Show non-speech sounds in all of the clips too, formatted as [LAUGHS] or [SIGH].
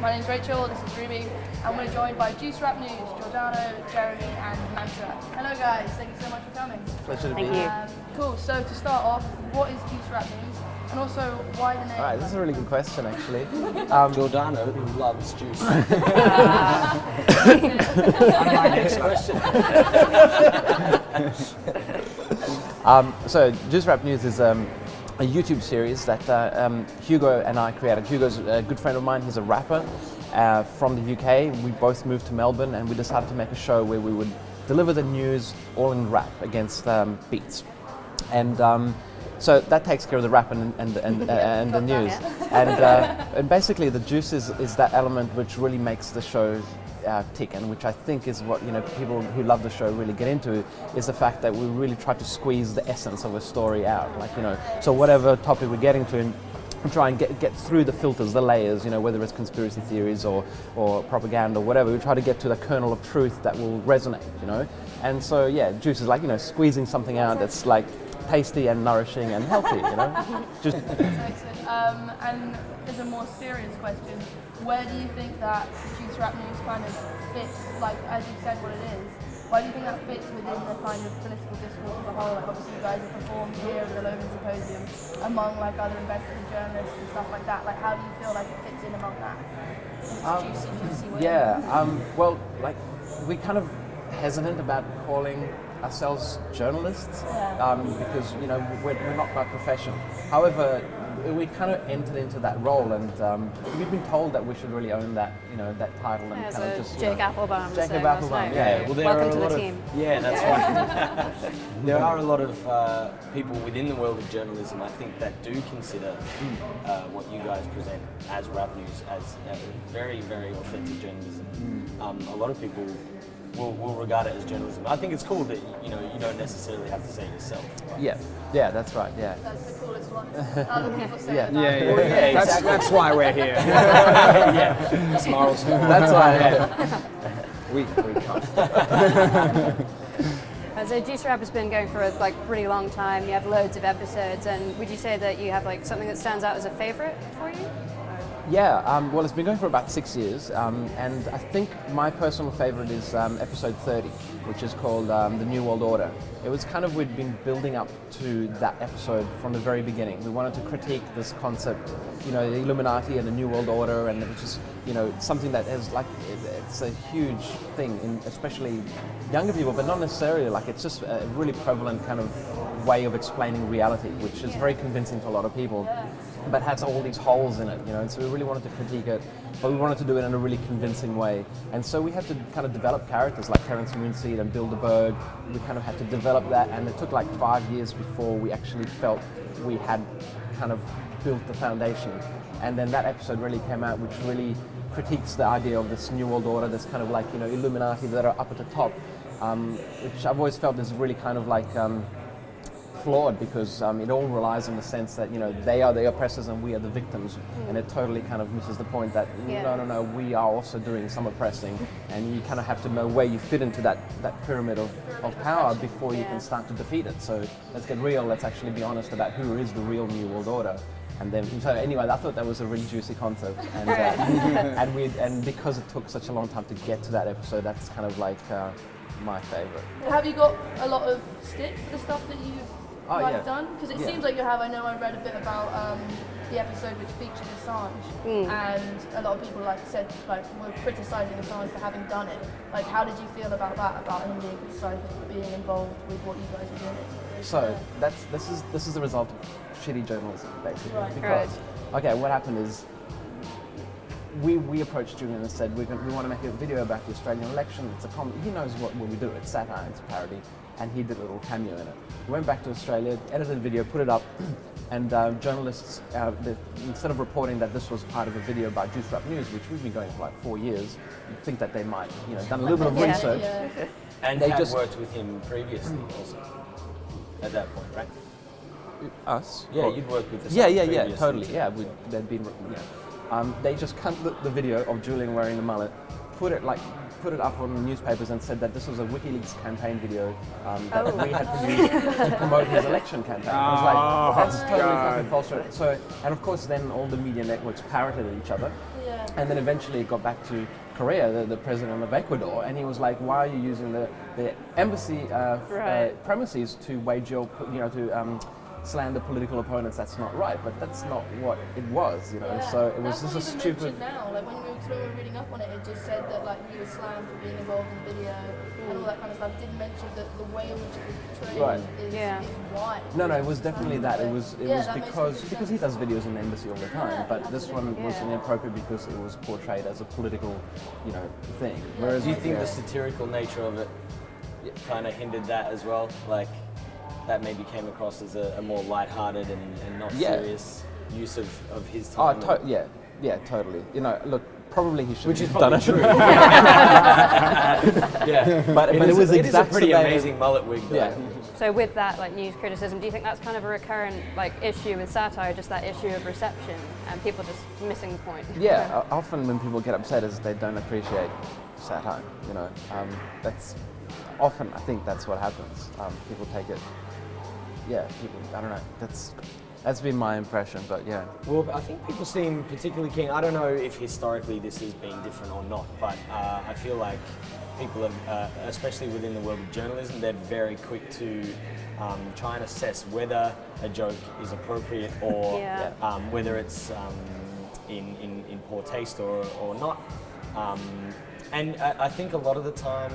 My name's Rachel, this is Ruby, and we're joined by Juice Rap News, Giordano, Jeremy, and Mantra. Hello guys, thank you so much for coming. Pleasure to Thank be you. here. Um, cool, so to start off, what is Juice Rap News? And also, why the name? All right, this is a really good question, actually. [LAUGHS] Um, Giordano loves juice. [LAUGHS] my next question. [LAUGHS] um, so, Juice Rap News is um, a YouTube series that uh, um, Hugo and I created. Hugo's a good friend of mine. He's a rapper uh, from the UK. We both moved to Melbourne, and we decided to make a show where we would deliver the news all in rap against um, beats. And um, so that takes care of the rap and, and, and, uh, [LAUGHS] and the news. And, uh, and basically, the juice is, is that element which really makes the show uh, tick, and which I think is what you know people who love the show really get into is the fact that we really try to squeeze the essence of a story out. Like you know, so whatever topic we're getting to. And, try and get, get through the filters, the layers, you know, whether it's conspiracy theories or, or propaganda or whatever, we try to get to the kernel of truth that will resonate, you know. And so, yeah, juice is like, you know, squeezing something out that's like tasty and nourishing and healthy, you know. [LAUGHS] Just Um, and as a more serious question, where do you think that Juice Rap News kind of fits, like as you said what it is, why do you think that fits within the kind of political discourse as a whole? Like obviously you guys have performed here at the Logan Symposium among like other investigative journalists and stuff like that. Like how do you feel like it fits in among that? Um, juicy, juicy. Yeah, um, well, like we're kind of hesitant about calling ourselves journalists Yeah. um, because you know we're, we're not by profession. However, we kind of entered into that role, and um, we've been told that we should really own that, you know, that title and As kind of a just you Jake know, Applebaum. Jacob so Applebaum, night. yeah. well, there Welcome are to a the lot team. Of, [LAUGHS] yeah, that's right. [LAUGHS] there are a lot of uh, people within the world of journalism, I think, that do consider uh, what you guys present as rap news as uh, very, very authentic journalism. Um, a lot of people will, will regard it as journalism. I think it's cool that you know you don't necessarily have to say it yourself. Yeah, yeah, that's right. Yeah, That's the coolest one. [LAUGHS] Other people say Yeah. that. Yeah, yeah, yeah, that's, exactly. that's why we're here. [LAUGHS] yeah, Snarl, snarl. that's why. Yeah. [LAUGHS] we, we come. Uh, so Juice Rap has been going for a like pretty long time. You have loads of episodes, and would you say that you have like something that stands out as a favorite for you? Yeah, um, well, it's been going for about six years, um, and I think my personal favorite is um, episode 30, which is called um, The New World Order. It was kind of, we'd been building up to that episode from the very beginning. We wanted to critique this concept, you know, the Illuminati and the New World Order, and was just, you know, something that is like, it, it's a huge thing, in especially younger people, but not necessarily, like, it's just a really prevalent kind of way of explaining reality, which is very convincing to a lot of people but has all these holes in it, you know, and so we really wanted to critique it, but we wanted to do it in a really convincing way. And so we had to kind of develop characters like Terence Moonseed and Bilderberg. We kind of had to develop that, and it took like five years before we actually felt we had kind of built the foundation. And then that episode really came out, which really critiques the idea of this New World Order, this kind of like, you know, Illuminati that are up at the top, um, which I've always felt is really kind of like, um, flawed because um, it all relies on the sense that you know they are the oppressors and we are the victims, and it totally kind of misses the point that Yeah. no, no, no, we are also doing some oppressing, and you kind of have to know where you fit into that, that pyramid of, of power before you can start to defeat it. So let's get real. Let's actually be honest about who is the real New World Order. And then, so anyway, I thought that was a really juicy concept, and uh, [LAUGHS] and we and because it took such a long time to get to that episode, that's kind of like uh, my favorite. Have you got a lot of stick for the stuff that you've Oh, like, yeah. done? Because it Yeah. seems like you have. I know I read a bit about um, the episode which featured Assange, and a lot of people like said like were criticising Assange for having done it. Like, how did you feel about that? About him being criticised for being involved with what you guys were doing? So that's this is this is the result of shitty journalism, basically. Right. Because okay, what happened is we, we approached Julian and said we're going, we want to make a video about the Australian election. It's a comedy. He knows what, what we do. It's satire. It's a parody, and he did a little cameo in it. We went back to Australia, edited the video, put it up, [CLEARS THROAT] and uh, journalists, uh, the, instead of reporting that this was part of a video by Juice Rap News, which we've been going for like four years, you'd think that they might, you know, done a little bit of Yeah. research. Yeah. And They had just- worked with him previously also. At that point, right? Us? Yeah, Or- you'd worked with the Yeah, yeah, yeah, totally. Yeah, we, they'd been, yeah. Um, they just cut the, the video of Julian wearing the mullet, put it like, put it up on the newspapers and said that this was a WikiLeaks campaign video um, that Oh. we had produced to promote his election campaign. I was like, Oh, that's totally God. fucking false. So, and of course, then all the media networks parroted each other. Yeah. And then eventually it got back to Correa, the, the president of Ecuador, and he was like, "Why are you using the, the embassy uh, Right. uh, premises to wage your, you know, to um, slander political opponents? That's not right." But that's not what it was, you know. Yeah. So it was That's just a stupid. now. Like when we, were, when we reading up on it, it just said that like he was slammed for being involved in the video and all that kind of stuff. It didn't mention that the way in which it was portrayed Right. is, Yeah. is why. No, no, it was definitely that. It was it Yeah, was because because he does videos in the embassy all the time. Yeah, but this one was inappropriate because it was portrayed as a political, you know, thing. Whereas Do you think yeah. the satirical nature of it kind of hindered that as well? Like that maybe came across as a, a more light-hearted and, and not Yeah. serious use of, of his Oh, time. to- yeah, yeah, totally. You know, look, probably he should Which is have done probably it. true. [LAUGHS] yeah, But- but it is- was it is a pretty exacerbated- amazing mullet wig. Though. Yeah. So with that like news criticism, do you think that's kind of a recurrent like issue with satire, just that issue of reception and people just missing the point? Yeah, o- often when people get upset is they don't appreciate satire. You know, um, that's often I think that's what happens. Um, people take it. Yeah, people. I don't know. That's that's been my impression, but yeah. Well, I think people seem particularly keen. I don't know if historically this has been different or not, but uh, I feel like people, have, uh, especially within the world of journalism, they're very quick to um, try and assess whether a joke is appropriate or [LAUGHS] Yeah. um, whether it's um, in, in, in poor taste or, or not. Um, and I, I think a lot of the time,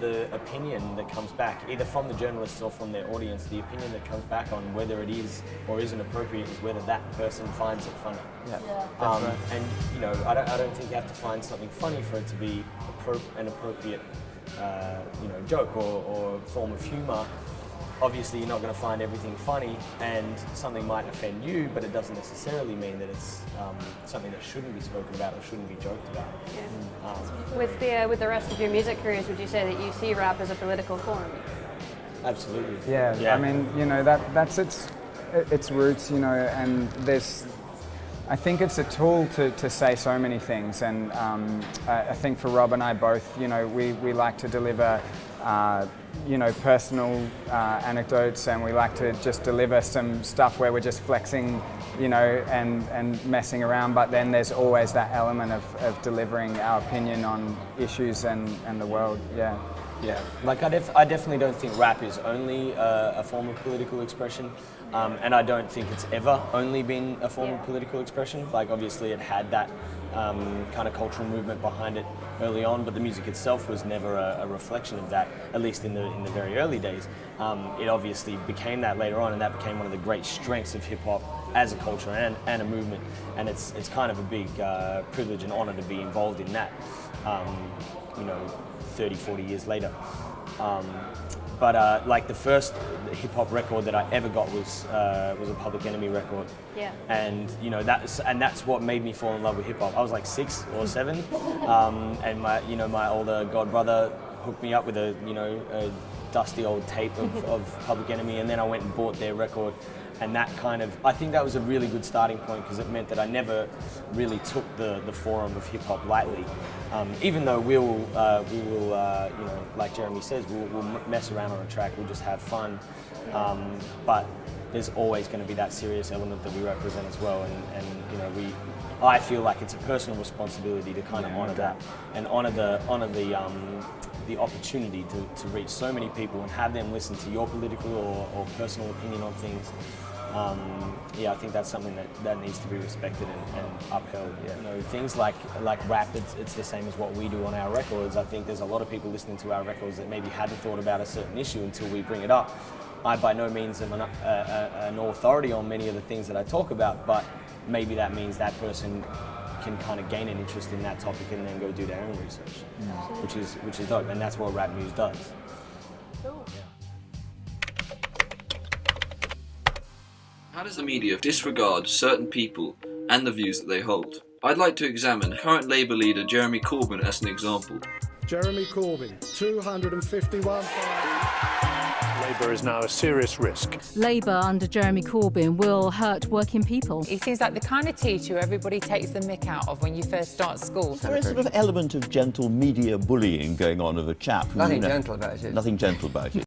the opinion that comes back, either from the journalists or from their audience, the opinion that comes back on whether it is or isn't appropriate is whether that person finds it funny. Yeah, Yeah. that's Um, right. And you know, I don't, I don't think you have to find something funny for it to be appro- an appropriate, uh, you know, joke or, or form of humour. Obviously, you're not going to find everything funny, and something might offend you, but it doesn't necessarily mean that it's um, something that shouldn't be spoken about or shouldn't be joked about. Um, With the uh, with the rest of your music careers, would you say that you see rap as a political form? absolutely. Yeah, Yeah. I mean, you know, that that's its its roots, you know, and there's. I think it's a tool to, to say so many things, and um, I, I think for Rob and I both, you know, we, we like to deliver, uh, you know, personal uh, anecdotes, and we like to just deliver some stuff where we're just flexing, you know, and, and messing around. But then there's always that element of, of delivering our opinion on issues and, and the world. Yeah. Yeah, like I, def- I definitely don't think rap is only uh, a form of political expression, um, and I don't think it's ever only been a form Yeah. of political expression. Like obviously it had that um, kind of cultural movement behind it early on, but the music itself was never a, a reflection of that. At least in the in the very early days, um, it obviously became that later on, and that became one of the great strengths of hip hop as a culture and, and a movement. And it's it's kind of a big uh, privilege and honor to be involved in that. Um, you know, 30, 40 years later. Um, but uh, like the first hip hop record that I ever got was uh, was a Public Enemy record. Yeah. And you know that's and that's what made me fall in love with hip hop. I was like six or seven, [LAUGHS] um, and my you know my older god brother hooked me up with a you know a dusty old tape of, [LAUGHS] of Public Enemy, and then I went and bought their record. And that kind of, I think that was a really good starting point because it meant that I never really took the, the forum of hip hop lightly. Um, even though we'll, uh, we will, uh, you know, like Jeremy says, we'll, we'll mess around on a track, we'll just have fun. Um, but there's always going to be that serious element that we represent as well. And, and you know, we, I feel like it's a personal responsibility to kind of honour that and honour the, honour the, um, the opportunity to, to reach so many people and have them listen to your political or, or personal opinion on things. Um, yeah, I think that's something that, that needs to be respected and, and upheld. You know, things like like rap, it's, it's the same as what we do on our records. I think there's a lot of people listening to our records that maybe hadn't thought about a certain issue until we bring it up. I by no means am an, uh, uh, an authority on many of the things that I talk about, but maybe that means that person can kind of gain an interest in that topic and then go do their own research, mm. which is which is dope, and that's what rap news does. Cool. How does the media disregard certain people and the views that they hold? I'd like to examine current Labour leader Jeremy Corbyn as an example. Jeremy Corbyn, 251. Labour is now a serious risk. Labour under Jeremy Corbyn will hurt working people. He seems like the kind of teacher everybody takes the mick out of when you first start school. There is a sort of element of gentle media bullying going on of a chap. Nothing you know- gentle about it. Nothing gentle about it.